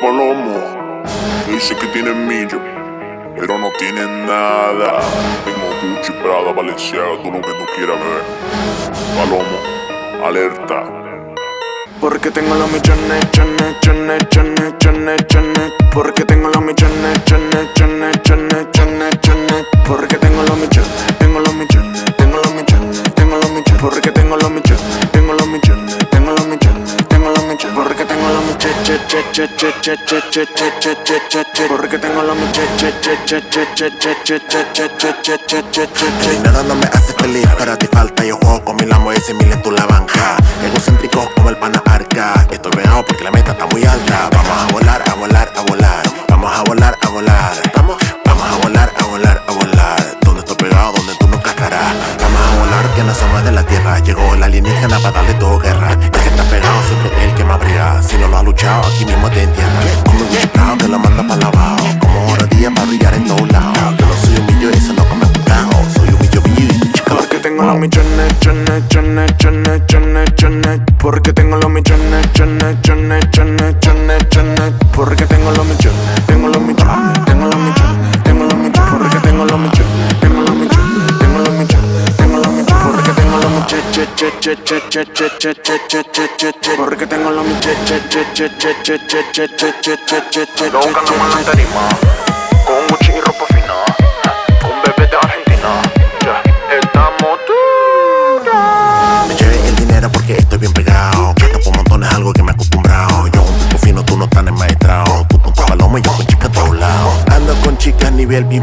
Palomo. Dice que tiene millo, pero no tiene nada. Tengo Gucci, Prada, Valenciaga, todo lo que tú quieras ver. Palomo, alerta. Porque tengo los millones, chones, chones, chones, chones, chones. Porque tengo los millones, chones, chones, chones, chones, chones. Porque tengo los millones, tengo los millones, tengo los millones, tengo los millones. Porque tengo los millones, che, El che. dinero no me hace feliz, pero a ti falta Yo juego con mil amos y mil en tu la banca Egocéntrico como el pana arca Estoy pegado porque la meta está muy alta. Vamos a volar, a volar, a volar Vamos a volar, a volar. Vamos a volar, a volar, a volar. Donde estoy pegado, a volar que no somos de la tierra. Llegó el alienígena para darle todo guerra. El que está pegado siempre es el que más brilla Si no lo ha luchado, aquí mismo te entierra. Como un chicao que lo manda para abajo Como hora día para brillar en todos lados. Yo no soy un millo eso no come putao Soy un millo, millo y Porque tengo los millones, chones, chones, chones, chones, chones. Porque tengo los millones, chones, chones, chones, chones, chones. Porque tengo los millones, tengo los millones, tengo los millones, tengo los millones. Porque tengo los millones, che, che, che, che, che, che, che, che, che, che, che, che. Porque tengo los millones, che, che, che, che, che, che, che, che, che, che, che, che, buscando más en che, tarima Con Gucci y ropa fina Con bebé de Argentina Ya estamos duros Me lleve el dinero porque estoy bien pegado Gasto por montones algo que me he acostumbrado Yo un tipo fino, tú no tan enmaestrado Tú con tu palomo y yo con chicas a todos lados Ando con chicas nivel bien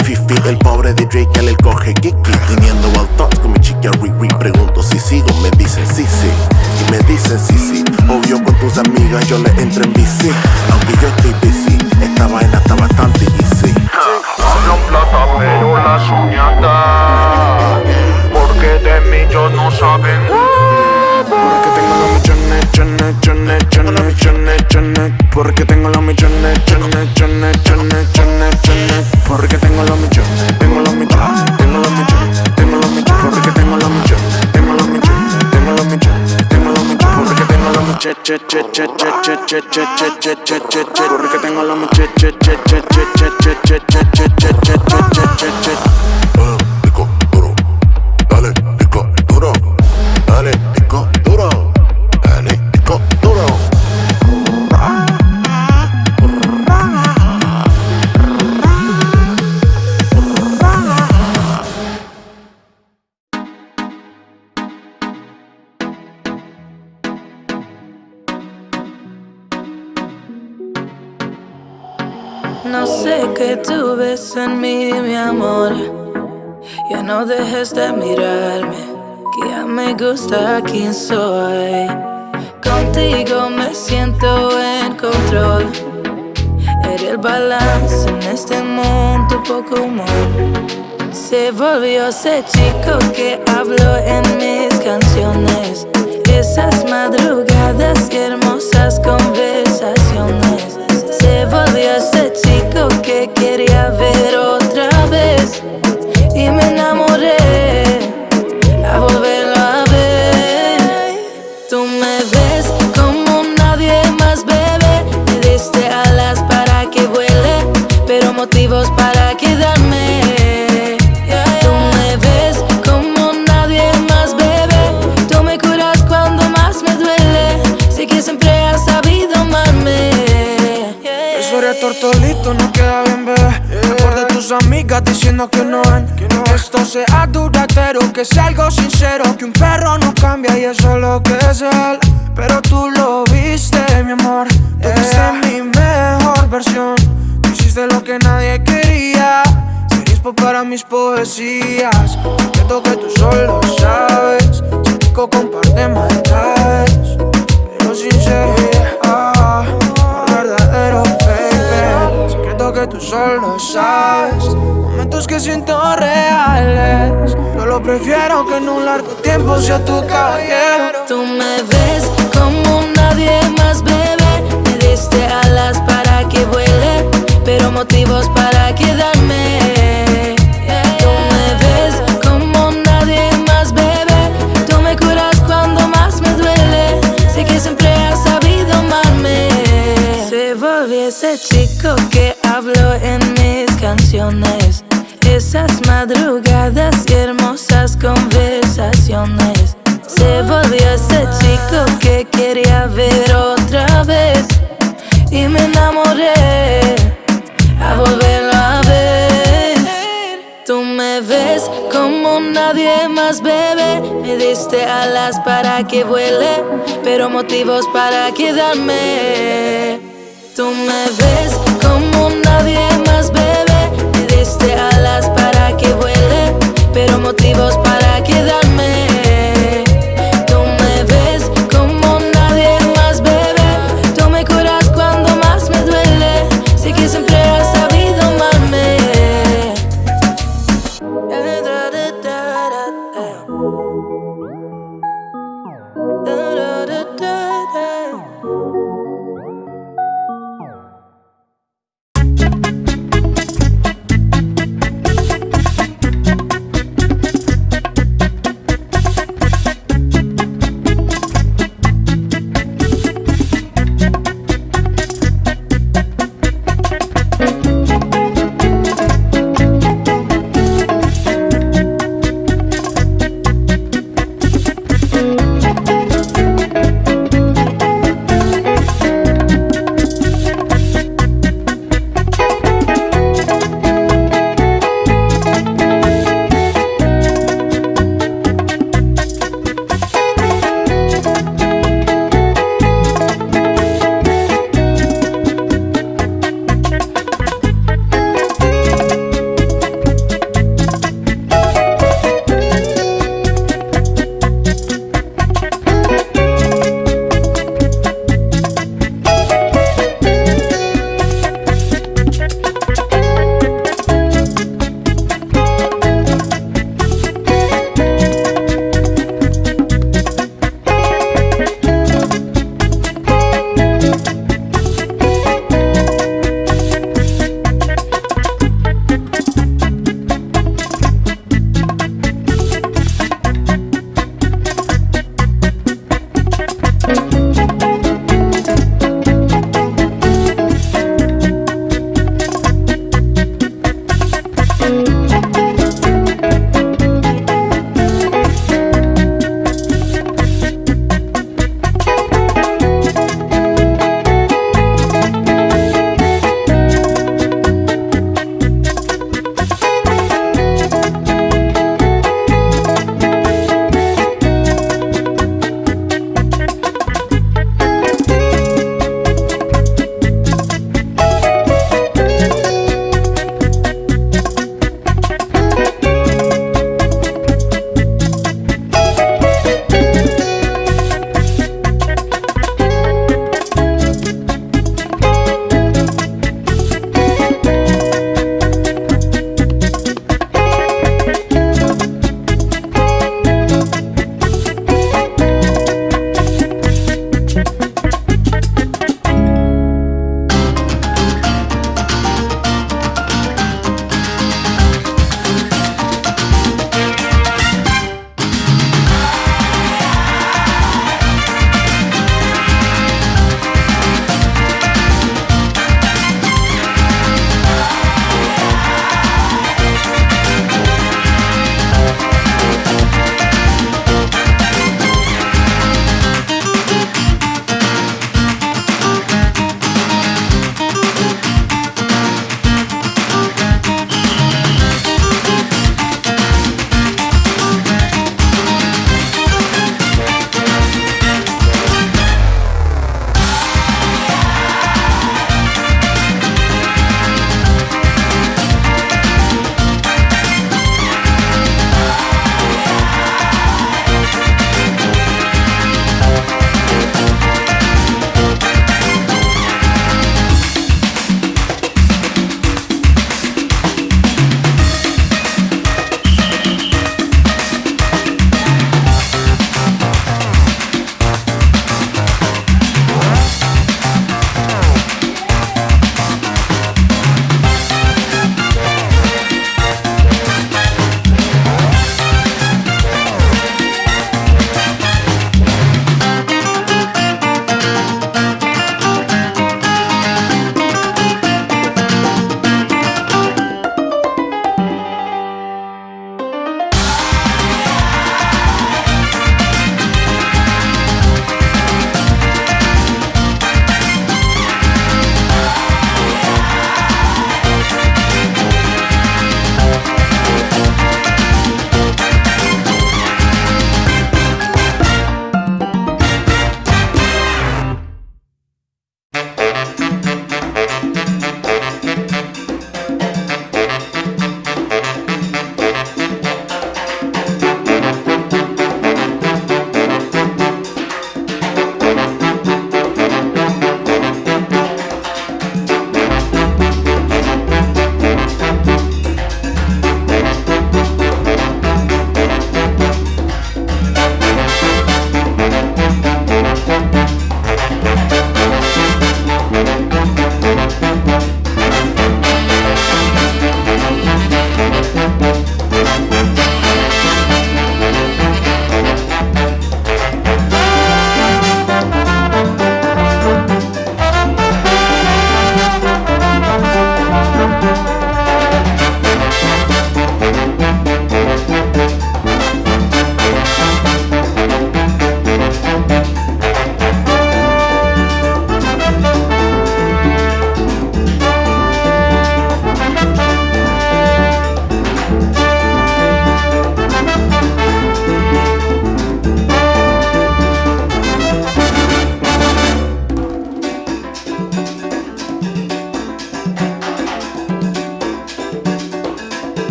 balance en este mundo, poco humor. Se volvió ese chico que habló en mis canciones. Esas madrugadas y diciendo que no. Que esto sea duradero, que sea algo sincero. Que un perro no cambia y eso es lo que es él. Pero tú lo viste, mi amor. Tú viste mi mejor versión. Tú hiciste lo que nadie quería. Serías para mis poesías. Siento que tú solo sabes. Si rico comparte maldades. Pero sincero, que tú solo sabes. Momentos que siento reales. Yo lo prefiero que en un largo tiempo sea tu caballero. Tú me ves como nadie más, bebé. Me diste alas para que vuele, pero motivos para quedarme. Tú me ves como nadie más, bebé. Tú me curas cuando más me duele. Sé que siempre has sabido amarme. Se volvió ese chico que en mis canciones. Esas madrugadas y hermosas conversaciones. Se volvió ese chico que quería ver otra vez. Y me enamoré a volverlo a ver. Tú me ves como nadie más, bebe. Me diste alas para que vuele, pero motivos para quedarme. Tú me ves nadie más, bebe. Me diste alas para que vuele, pero motivos para quedarme.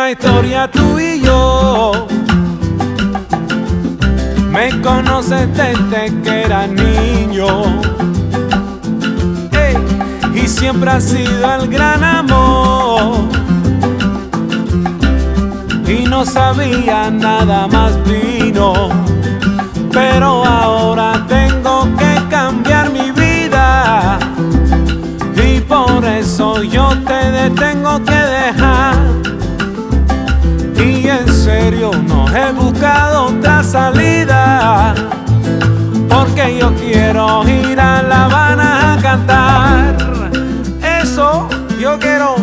Una historia tú y yo. Me conoces desde que era niño. Y siempre ha sido el gran amor. Y no sabía nada más vino. Pero ahora tengo que cambiar mi vida. Y por eso yo te tengo que no he buscado otra salida. Porque yo quiero ir a La Habana a cantar. Eso yo quiero.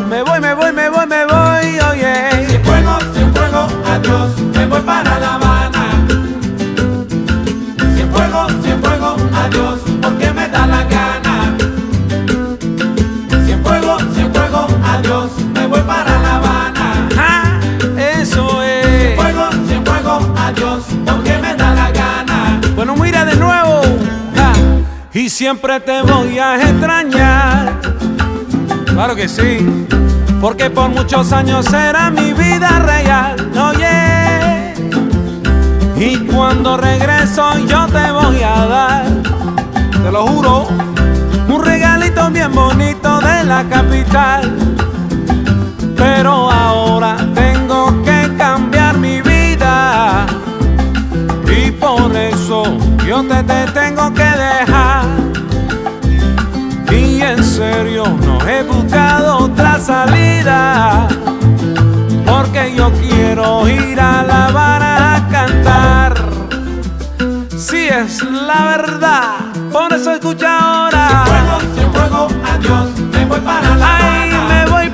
Siempre te voy a extrañar. Claro que sí. Porque por muchos años será mi vida real. Oye. Y cuando regreso yo te voy a dar. Te lo juro. Un regalito bien bonito de la capital. Pero ahora tengo que cambiar mi vida. Y por eso yo te, te tengo que dejar. En serio no he buscado otra salida. Porque yo quiero ir a La Habana a cantar. Si es la verdad, por eso escucha ahora. Cienfuegos, Cienfuegos, adiós, me voy para La Ay, Habana. me voy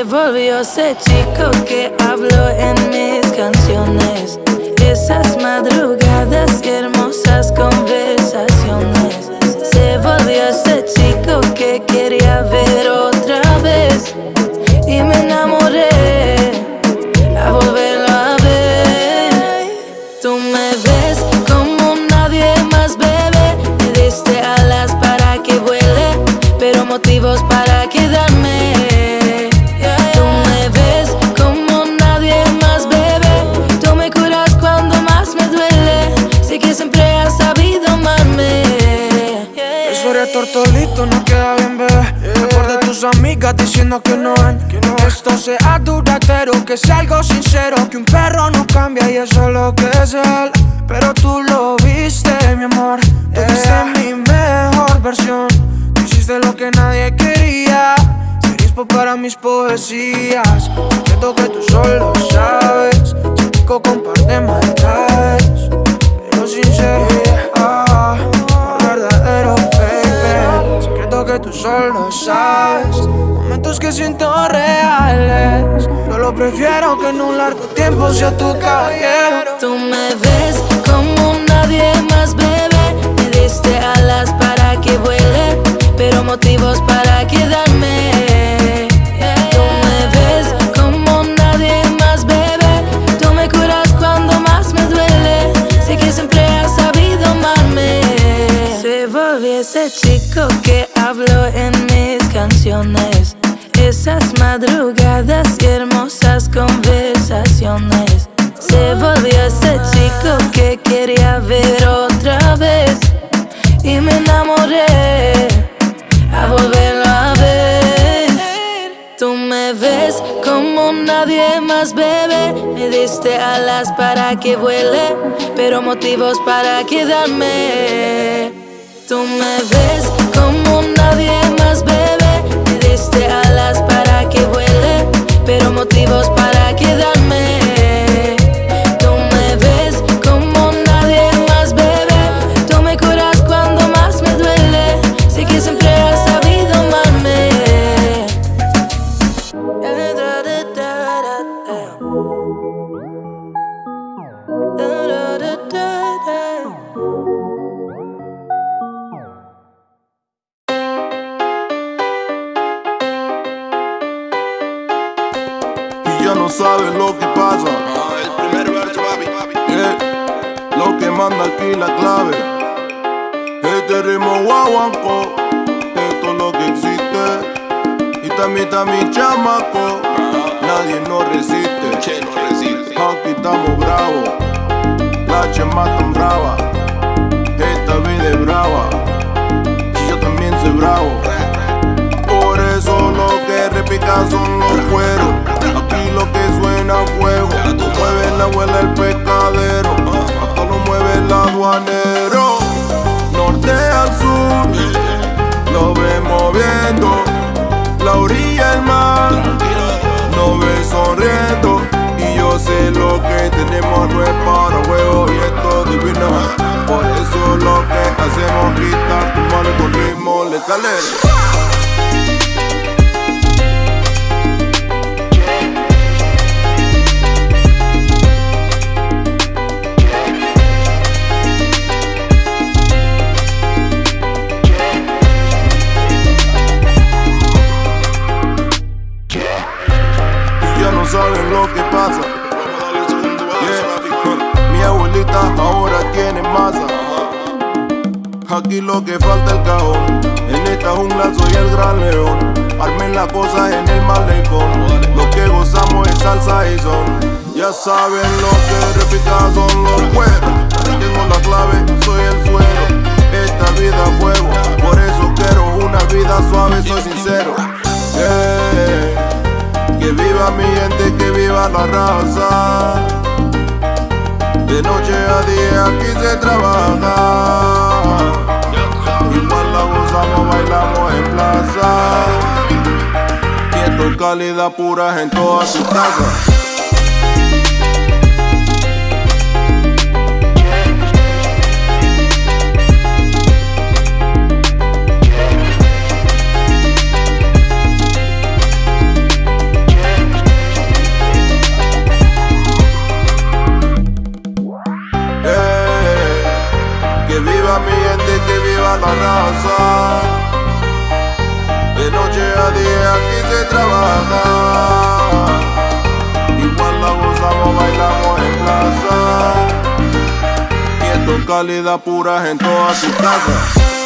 se volvió ese chico que hablo en mis canciones. Esas madrugadas que Que es algo sincero que un perro no cambia y eso es lo que es él. en un largo tiempo sea tu caballero Tú me ves como nadie más, bebé Me diste alas para que vuele Pero motivos para quedarme. Tú me ves como nadie más, bebé Tú me curas cuando más me duele. Sé que siempre has sabido amarme. Se volvió ese chico que hablo en mis canciones. Esas madrugadas hermosas con sensaciones Se volvió ese chico que quería ver otra vez. Y me enamoré. A volverlo a ver. Tú me ves como nadie más, bebé Me diste alas para que vuele Pero motivos para quedarme. Tú me ves como nadie más, bebé pero motivos para quedarme. Mi chamaco, nadie nos resiste. Che, no resiste. Aquí estamos bravos, la chema tan brava. Esta vida es brava, y yo también soy bravo. Por eso lo que repica son los cueros. Aquí lo que suena es fuego. Mueve la abuela el pescadero. Hasta lo mueve el aduanero. Norte al sur, lo ve moviendo. La orilla del mar, nos ve sonriendo. Y yo sé lo que tenemos no es para juego y esto es divino. Por eso lo que hacemos quitar tu mano con ritmo letal. Saben lo que repica son los cueros. Tengo la clave, soy el suelo. Esta vida es fuego. Por eso quiero una vida suave, soy sincero. Yeah. Que viva mi gente, que viva la raza. De noche a día aquí se trabaja. Igual la gozamos, bailamos en plaza. Es calidad pura en todas sus casas. Y esto es calidad pura en todas sus casas.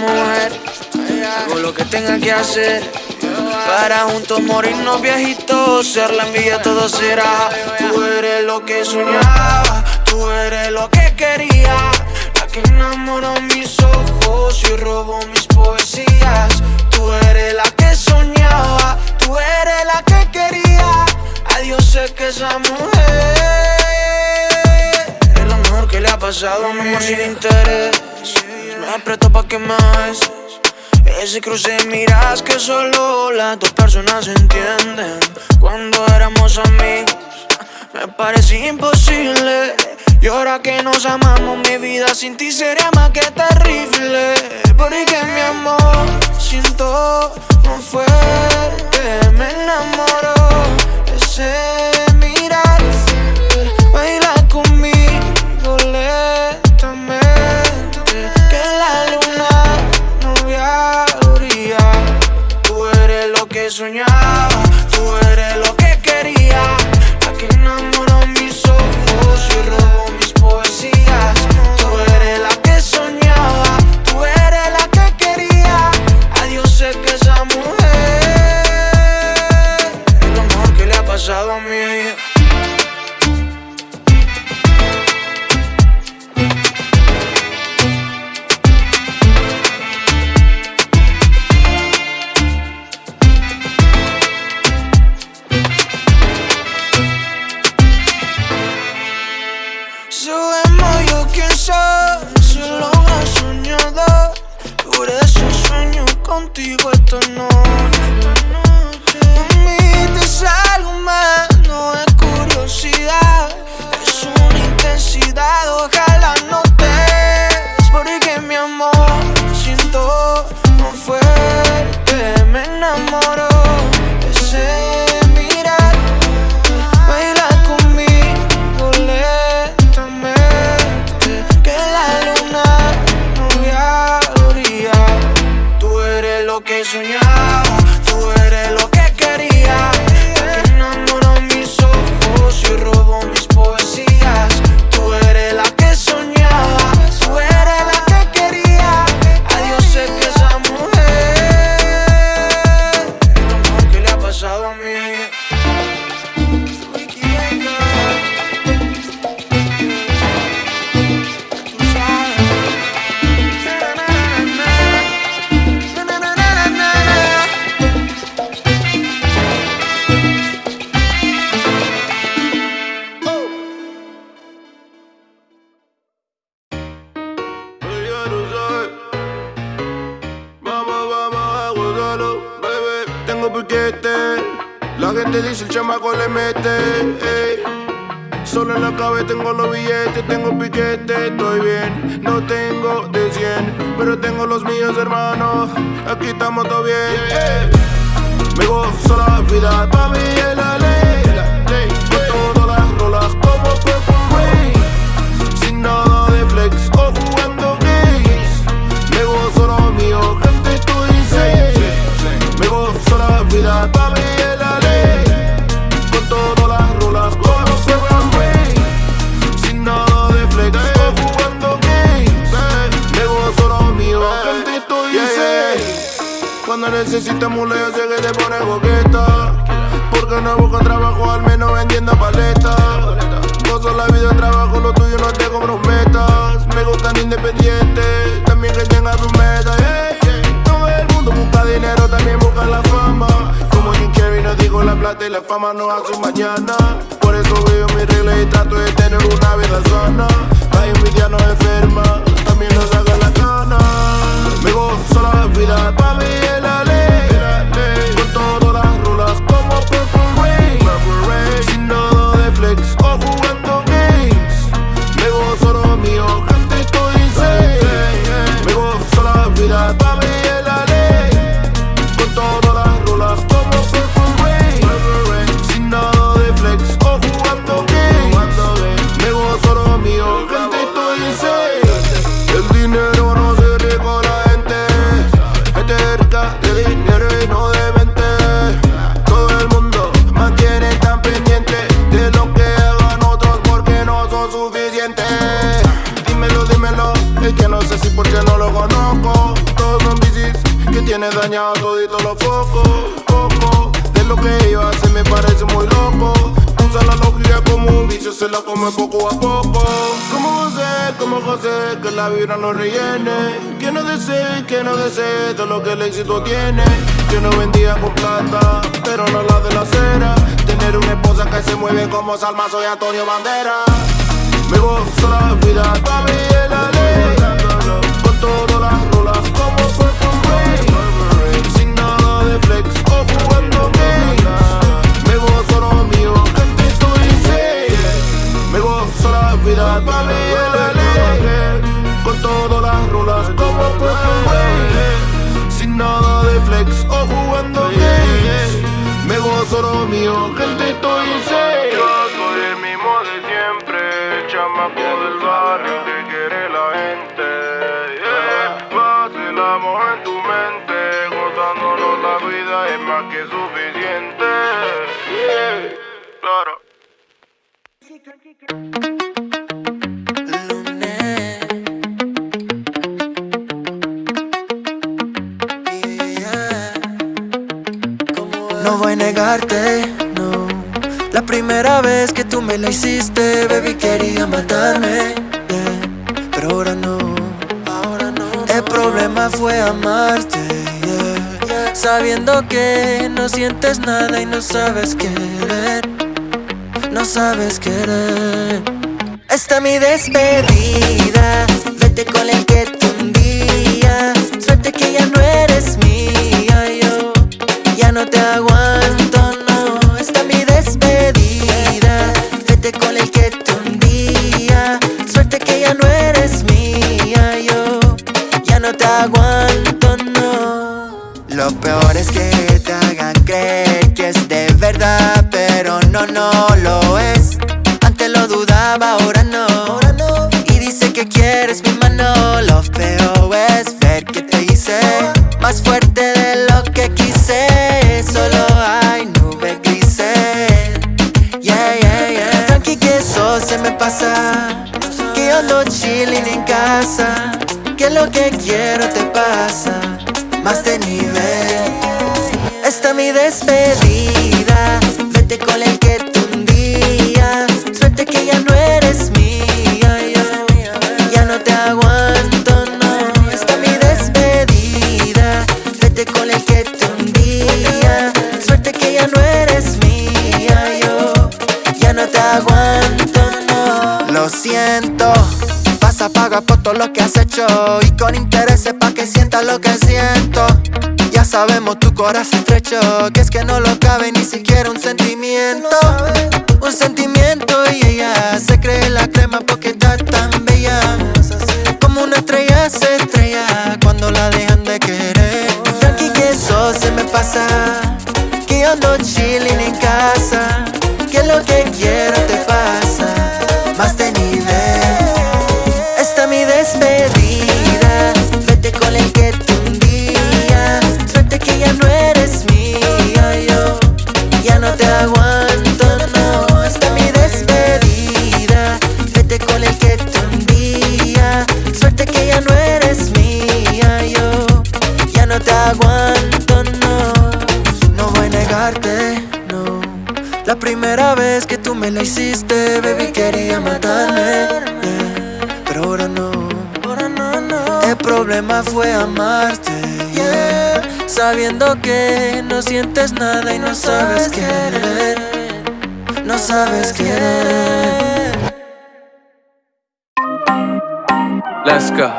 mujer. Hago lo que tenga que hacer. Para juntos morirnos viejitos, ser la envidia todo será. Tú eres lo que soñaba, tú eres lo que quería. La que enamoró mis ojos y robó mis poesías. Tú eres la que soñaba, tú eres la que quería. Adiós sé que esa mujer es lo mejor que le ha pasado a mi amor sin interés aprieto pa' que más. Ese cruce miras que solo las dos personas entienden. Cuando éramos amigos me parece imposible. Y ahora que nos amamos mi vida sin ti sería más que terrible. Porque mi amor siento no fue me enamoró todo lo que el éxito tiene. Yo no vendía con plata, pero no la de la acera. Tener una esposa que se mueve como Salma, soy Antonio Bandera. Me gozo la vida, papi, es la ley. Con todas las rolas como Purple Rain. Sin nada de flex o jugando game. Me gozo lo mío, gente, estoy insane. Me gozo la vida, papi, es la ley. Con todas las rolas como Purple Rain. Me gozo lo mío, gente, estoy insane. Yo soy el mismo de siempre, chamaco del barrio que quiere la gente. Yeah. Vacilamos en tu mente, gozándonos la vida es más que suficiente. Yeah. Claro. No. La primera vez que tú me la hiciste, baby, quería matarme. Pero ahora no, ahora no. El problema fue amarte. Sabiendo que no sientes nada y no sabes querer. No sabes querer. Esta mi despedida. Vete con el que quiero te pasa. Más de nivel. Esta mi despedida. Vete con el que tú un día. Suerte que ya no eres mía. Yo ya no te aguanto, no. Esta mi despedida. Vete con el que tú un día. Suerte que ya no eres mía. Yo ya no te aguanto, no. Lo siento. Vas a pagar por todo lo que has hecho sabemos tu corazón estrecho Que es que no lo cabe ni siquiera un sentimiento. Un sentimiento y ella se cree la crema porque está tan bella. Como una estrella se estrella cuando la dejan de querer. Tranqui que eso se me pasa Sabiendo que no sientes nada y no sabes querer. No sabes querer. Let's go.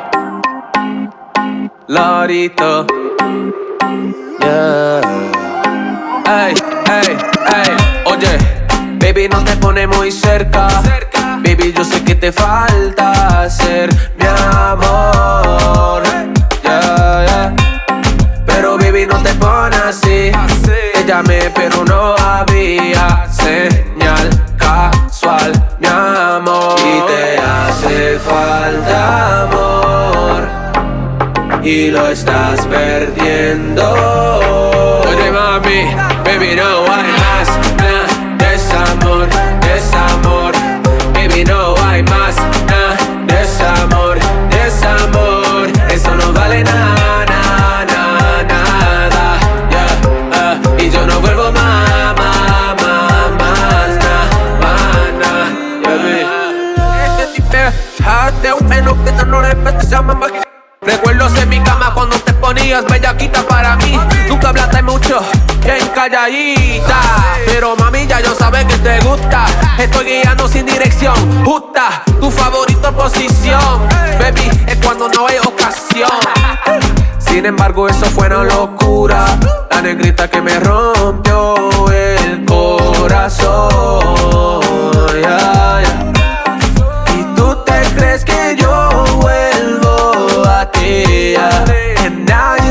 Lorito. Yeah. Ey, ey, ey. Oye, baby, no te pone muy cerca. Baby, yo sé que te falta ser mi amor. Yeah, yeah. Baby, no te pone así. Te llamé, pero no había señal casual, mi amor. Y te hace falta amor. Y lo estás perdiendo. Oye, mami, baby, no hay más. Magia. Recuerdos en mi cama cuando te ponías bellaquita para mí. Nunca hablaste mucho, en calladita. Pero mami, ya yo sabes que te gusta. Estoy guiando sin dirección, justa. Tu favorito posición, baby, es cuando no hay ocasión. Sin embargo, eso fue una locura. La negrita que me rompió el corazón. Y tú te crees que yo vuelvo a ti. And now